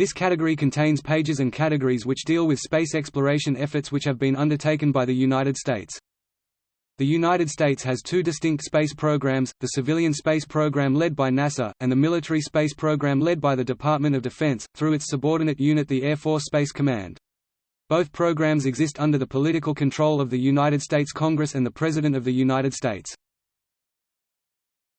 This category contains pages and categories which deal with space exploration efforts which have been undertaken by the United States. The United States has two distinct space programs, the civilian space program led by NASA, and the military space program led by the Department of Defense, through its subordinate unit the Air Force Space Command. Both programs exist under the political control of the United States Congress and the President of the United States.